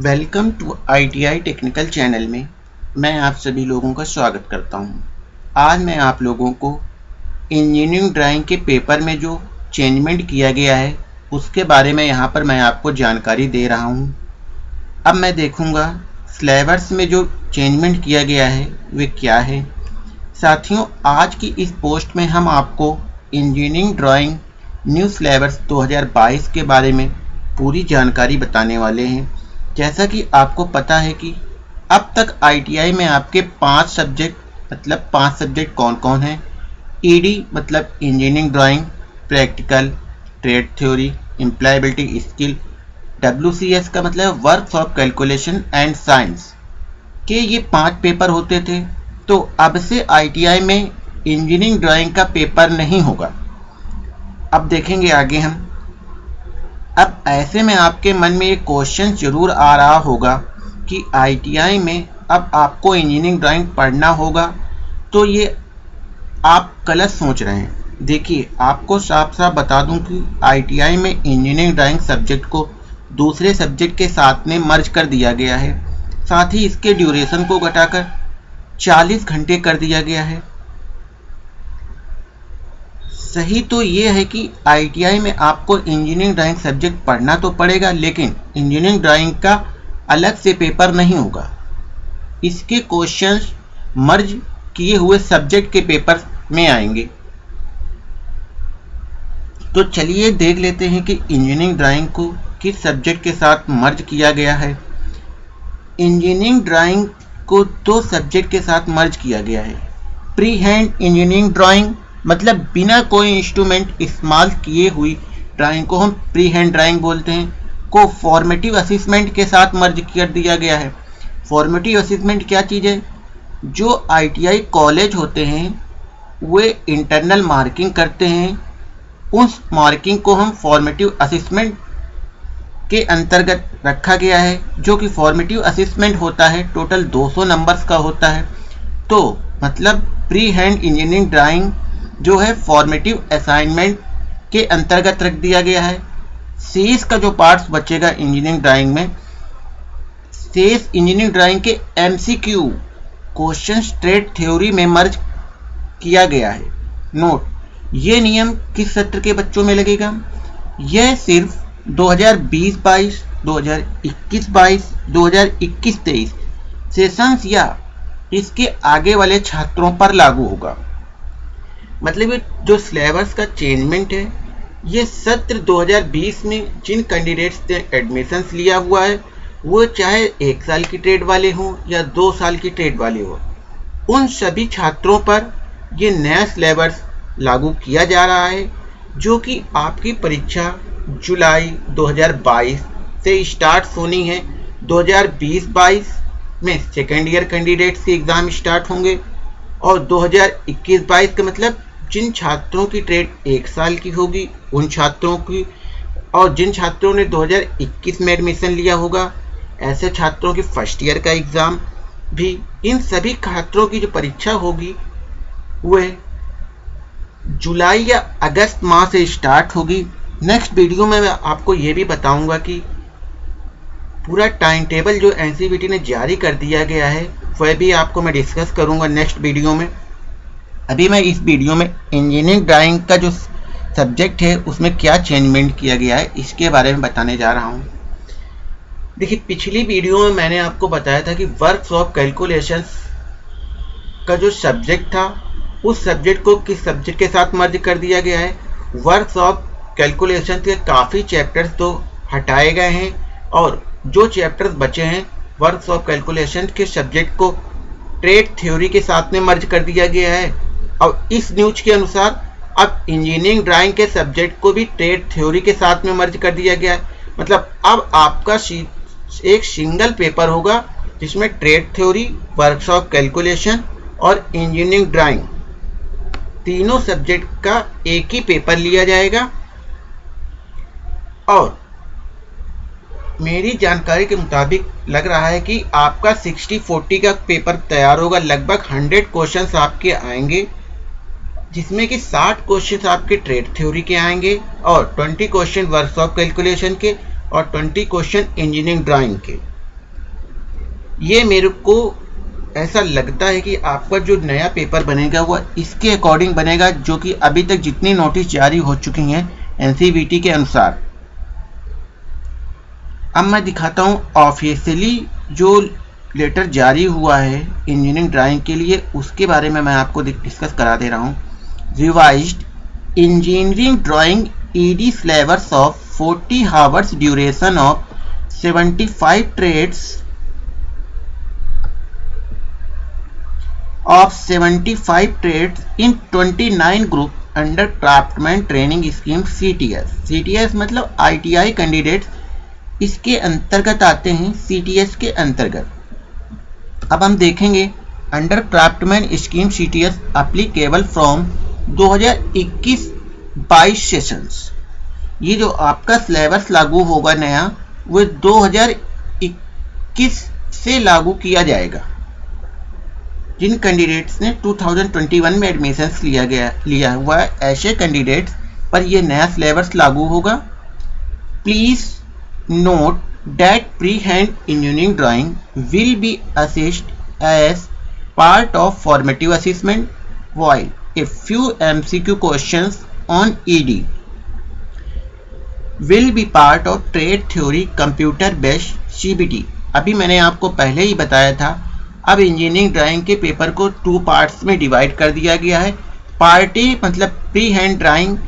Welcome to ITI technical channel में मैं आप सभी लोगों का स्वागत करता हूँ। आज मैं आप लोगों को इंजीनियरिंग ड्राइंग के पेपर में जो चेंजमेंट किया गया है, उसके बारे में यहाँ पर मैं आपको जानकारी दे रहा हूँ। अब मैं देखूँगा सिलेबस में जो चेंजमेंट किया गया है, वे क्या है साथियों, आज की इस पोस्ट में हम आपको इंजीनियरिंग ड्राइंग न्यू सिलेबस 2022 के बारे में पूरी जानकारी बताने वाले हैं जैसा कि आपको पता है कि अब तक आईटीआई में आपके पाँच सब्जेक्ट मतलब पाँच सब्जेक्ट कौन कौन हैं ईडी मतलब engineering drawing practical trade theory employability skill WCS का मतलब work of calculation and science के ये पाँच पेपर होते थे तो अब से आईटीआई में इंजीनियरिंग ड्राइंग का पेपर नहीं होगा। अब देखेंगे आगे हम। अब ऐसे में आपके मन में एक क्वेश्चन ज़रूर आ रहा होगा कि आईटीआई में अब आपको इंजीनियरिंग ड्राइंग पढ़ना होगा। तो ये आप गलत सोच रहे हैं। देखिए, आपको साफ़ साफ़ बता दूँ कि आईटीआई में इंजीनियरिंग ड्राइंग सब्जेक्ट को दूसरे सब्जेक्ट के साथ में मर्ज कर दिया गया है। साथ ही इसके ड्यूरेशन को घटाकर 40 घंटे कर दिया गया है। सही तो ये है कि आईटीआई में आपको इंजीनियरिंग ड्राइंग सब्जेक्ट पढ़ना तो पड़ेगा, लेकिन इंजीनियरिंग ड्राइंग का अलग से पेपर नहीं होगा। इसके क्वेश्चंस मर्ज किए हुए सब्जेक्ट के पेपर में आएँगे। तो चलिए देख लेते हैं कि इंजीनियरिंग ड्राइंग को किस सब्जेक्ट के साथ मर्ज किया गया है। इंजीनियरिंग ड्राइंग को दो सब्जेक्ट के साथ मर्ज किया गया है। प्री हैंड इंजीनियरिंग ड्राइंग मतलब बिना कोई इंस्ट्रूमेंट इस्तेमाल किए हुई ड्राइंग को हम प्री हैंड ड्राइंग बोलते हैं, को फॉर्मेटिव असिसमेंट के साथ मर्ज कर दिया गया है। फॉर्मेटिव असिसमेंट क्या चीज़ है? जो आईटीआई कॉलेज होते हैं, वे इंटरनल मार्किंग करते हैं। उस मार्किंग को हम फॉर्मेटिव असिसमेंट के अंतर्गत रखा गया है, जो कि फॉर्मेटिव असिसमेंट होता है टोटल 200 नंबर्स का होता है। तो मतलब प्री हैंड इंजीनियरिंग ड्राइंग जो है फॉर्मेटिव असाइनमेंट के अंतर्गत रख दिया गया है। शेष का जो पार्ट्स बचेगा इंजीनियरिंग ड्राइंग में। शेष इंजीनियरिंग ड्राइंग के एमसीक्यू क्वेश्चन स्ट्रेट थ्योरी में मर्ज किया गया है। नोट ये नियम किस सत्र के बच्चों में लगेगा? यह सिर्फ़ 2020-22, 2021-22, 2021-23 सेशंस या इसके आगे वाले छात्रों पर लागू होगा। मतलब ये जो सिलेबस का चेंजमेंट है, ये सत्र 2020 में जिन कैंडिडेट्स ने एडमिशन्स लिया हुआ है, वो चाहे एक साल की ट्रेड वाले हों या दो साल की ट्रेड वाले हों, उन सभी छात्रों पर ये नया सिलेबस लागू किया जा रहा है, जो कि आपकी परीक्षा जुलाई 2022 से स्टार्ट होनी है। 2020-22 में सेकेंड ईयर कैंडिडेट्स के एग्ज़ाम स्टार्ट होंगे और 2021-22 का मतलब जिन छात्रों की ट्रेड एक साल की होगी, उन छात्रों की और जिन छात्रों ने 2021 में एडमिशन लिया होगा, ऐसे छात्रों की फ़र्स्ट ईयर का एग्ज़ाम भी, इन सभी छात्रों की जो परीक्षा होगी, वह जुलाई या अगस्त माह से स्टार्ट होगी। नेक्स्ट वीडियो में मैं आपको ये भी बताऊँगा कि पूरा टाइम टेबल जो एनसीबीटी ने जारी कर दिया गया है, वह भी आपको मैं डिस्कस करूँगा नेक्स्ट वीडियो में। अभी मैं इस वीडियो में इंजीनियरिंग ड्राइंग का जो सब्जेक्ट है, उसमें क्या चेंजमेंट किया गया है, इसके बारे में बताने जा रहा हूँ। देखिए, पिछली वीडियो में मैंने आपको बताया था कि वर्क ऑफ़ कैलकुलेशन का जो सब्जेक्ट था, उस सब्जेक्ट को किस सब्जेक्ट के साथ मर्ज कर दिया गया है? वर्क ऑफ़ कैलकुलेशन के काफ़ी चैप्टर्स तो हटाए गए हैं और जो चैप्टर्स बचे हैं वर्क ऑफ़ कैलकुलेशन के सब्जेक्ट को ट्रेड थ्योरी के साथ में मर्ज कर दिया गया है। और इस न्यूज़ के अनुसार, अब इंजीनियरिंग ड्राइंग के सब्जेक्ट को भी ट्रेड थ्योरी के साथ में मर्ज कर दिया गया है। मतलब अब आपका एक सिंगल पेपर होगा, जिसमें ट्रेड थ्योरी वर्कशॉप कैलकुलेशन और इंजीनियरिंग ड्राइंग तीनों सब्जेक्ट का एक ही पेपर लिया जाएगा। और मेरी जानकारी के मुताबिक लग रहा है कि आपका 60-40 का पेपर तैयार होगा। लगभग 100 क्वेश्चंस आपके आएँगे। जिसमें कि 60 क्वेश्चन आपके ट्रेड थ्योरी के आएँगे और 20 क्वेश्चन वर्कशॉप कैलकुलेशन के और 20 क्वेश्चन इंजीनियरिंग ड्राइंग के। ये मेरे को ऐसा लगता है कि आपका जो नया पेपर बनेगा वह इसके अकॉर्डिंग बनेगा जो कि अभी तक जितनी नोटिस जारी हो चुकी हैं एनसीबीटी के अनुसार। अब मैं दिखाता हूँ ऑफिशियली जो लेटर जारी हुआ है इंजीनियरिंग ड्राइंग के लिए, उसके बारे में मैं आपको डिस्कस करा दे रहा हूँ। Revised engineering drawing ED syllabus of 40 hours duration of 75 trades of 75 trades in 29 group under craftsman training scheme C T S C T S मतलब आई टी आई कैंडिडेट इसके अंतर्गत आते हैं सी टी एस के अंतर्गत। अब हम देखेंगे under craftsman scheme C T S applicable from 2021 22 sessions ये जो आपका सिलेबस लागू होगा नया, वो 2021 से लागू किया जाएगा। जिन कैंडिडेट्स ने 2021 में एडमिशन्स लिया गया, लिया हुआ है, ऐसे कैंडिडेट्स पर यह नया सिलेबस लागू होगा। Please note that pre-hand engineering drawing will be assessed as part of formative assessment. While a few MCQ questions on ED will be part of trade theory computer based CBT अभी मैंने आपको पहले ही बताया था, अब engineering drawing के paper को two parts में डिवाइड कर दिया गया है। पार्ट ए मतलब प्री हैंड ड्राइंग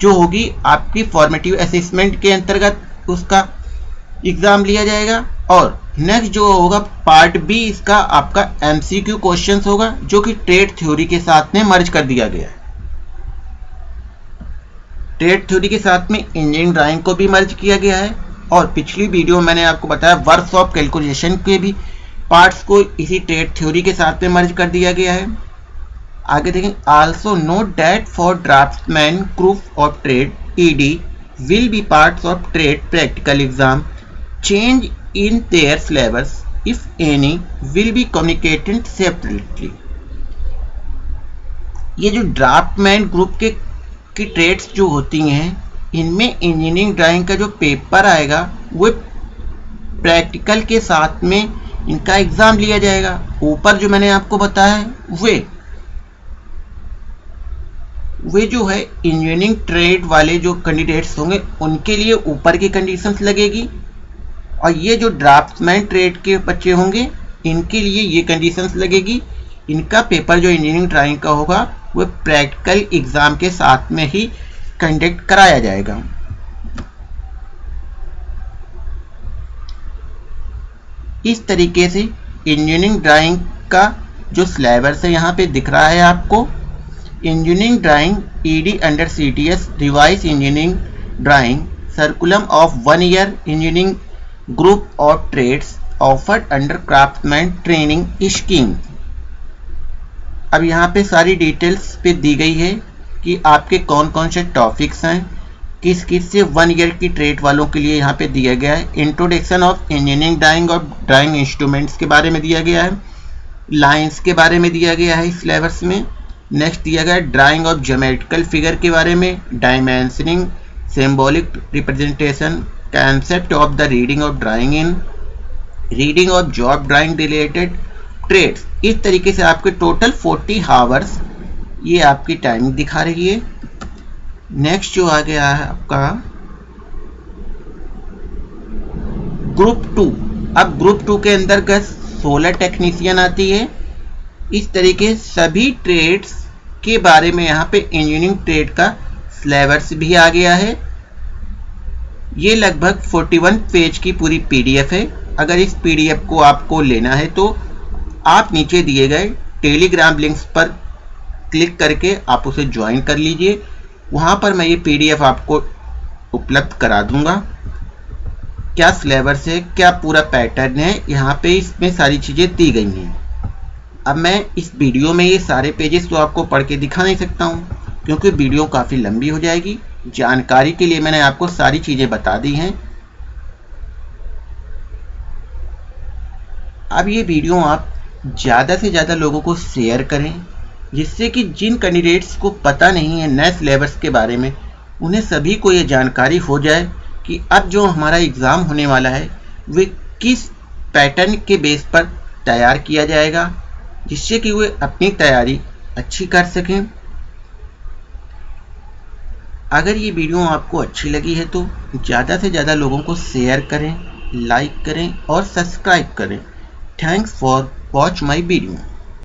जो होगी आपकी फॉर्मेटिव असेसमेंट के अंतर्गत, उसका एग्ज़ाम लिया जाएगा। और नेक्स्ट जो होगा पार्ट बी इसका आपका एमसीक्यू क्वेश्चंस होगा, जो कि ट्रेड थ्योरी के साथ में मर्ज कर दिया गया है। ट्रेड थ्योरी के साथ में इंजीनियरिंग ड्राइंग को भी मर्ज किया गया है। और पिछली वीडियो में मैंने आपको बताया वर्क ऑफ़ कैलकुलेशन के भी पार्ट्स को इसी ट्रेड थ्योरी के साथ में मर्ज कर दिया गया है। आगे देखें also note that for draftsman group of trade ED will be parts of trade practical exam change in their syllabus if any will be communicated separately ये जो ड्राफ्टमैन ग्रुप के, की ट्रेड्स जो होती हैं, इनमें इंजीनियरिंग ड्राइंग का जो पेपर आएगा, वो प्रैक्टिकल के साथ में इनका एग्ज़ाम लिया जाएगा। ऊपर जो मैंने आपको बताया है, वे वे जो है इंजीनियरिंग ट्रेड वाले जो कैंडिडेट्स होंगे, उनके लिए ऊपर की कंडीशंस लगेगी। और ये जो ड्राफ्टमैन ट्रेड के बच्चे होंगे, इनके लिए ये कंडीशंस लगेगी। इनका पेपर जो इंजीनियरिंग ड्राइंग का होगा, वो प्रैक्टिकल एग्ज़ाम के साथ में ही कंडक्ट कराया जाएगा। इस तरीके से इंजीनियरिंग ड्राइंग का जो सिलेबस है, यहाँ पे दिख रहा है आपको। Engineering drawing ED under CTS revise engineering drawing curriculum of one year engineering group of trades offered under craftsman training scheme अब यहाँ पे सारी डिटेल्स पे दी गई है कि आपके कौन कौन से टॉपिक्स हैं किस किस से वन ईयर की ट्रेड वालों के लिए यहाँ पे दिया गया है। इंट्रोडक्शन ऑफ़ इंजीनियरिंग ड्राइंग और ड्राइंग इंस्ट्रूमेंट्स के बारे में दिया गया है। लाइंस के बारे में दिया गया है इस सिलेबस में। नेक्स्ट दिया गया है ड्राइंग ऑफ़ जोमेट्रिकल फिगर के बारे में। Dimensioning symbolic representation concept of the reading of drawing in reading of job drawing related trades इस तरीके से आपके टोटल 40 हावर्स ये आपकी टाइमिंग दिखा रही है। नेक्स्ट जो आ गया है आपका ग्रुप टू अब ग्रुप टू के अंतर्गत सोलर टेक्नीशियन आती है। इस तरीके सभी ट्रेड्स के बारे में यहाँ पे इंजीनियरिंग ट्रेड का सिलेबस भी आ गया है। ये लगभग 41 पेज की पूरी पीडीएफ है। अगर इस पीडीएफ को आपको लेना है तो आप नीचे दिए गए टेलीग्राम लिंक्स पर क्लिक करके आप उसे ज्वाइन कर लीजिए। वहाँ पर मैं ये पीडीएफ आपको उपलब्ध करा दूँगा। क्या सिलेबस है, क्या पूरा पैटर्न है, यहाँ पे इसमें सारी चीज़ें दी गई हैं। अब मैं इस वीडियो में ये सारे पेजेस तो आपको पढ़ के दिखा नहीं सकता हूँ, क्योंकि वीडियो काफ़ी लंबी हो जाएगी। जानकारी के लिए मैंने आपको सारी चीज़ें बता दी हैं। अब ये वीडियो आप ज़्यादा से ज़्यादा लोगों को शेयर करें, जिससे कि जिन कैंडिडेट्स को पता नहीं है नए सिलेबस के बारे में, उन्हें सभी को ये जानकारी हो जाए कि अब जो हमारा एग्ज़ाम होने वाला है, वे किस पैटर्न के बेस पर तैयार किया जाएगा, जिससे कि वे अपनी तैयारी अच्छी कर सकें। अगर ये वीडियो आपको अच्छी लगी है तो ज़्यादा से ज़्यादा लोगों को शेयर करें लाइक करें और सब्सक्राइब करें। Thanks for watch my video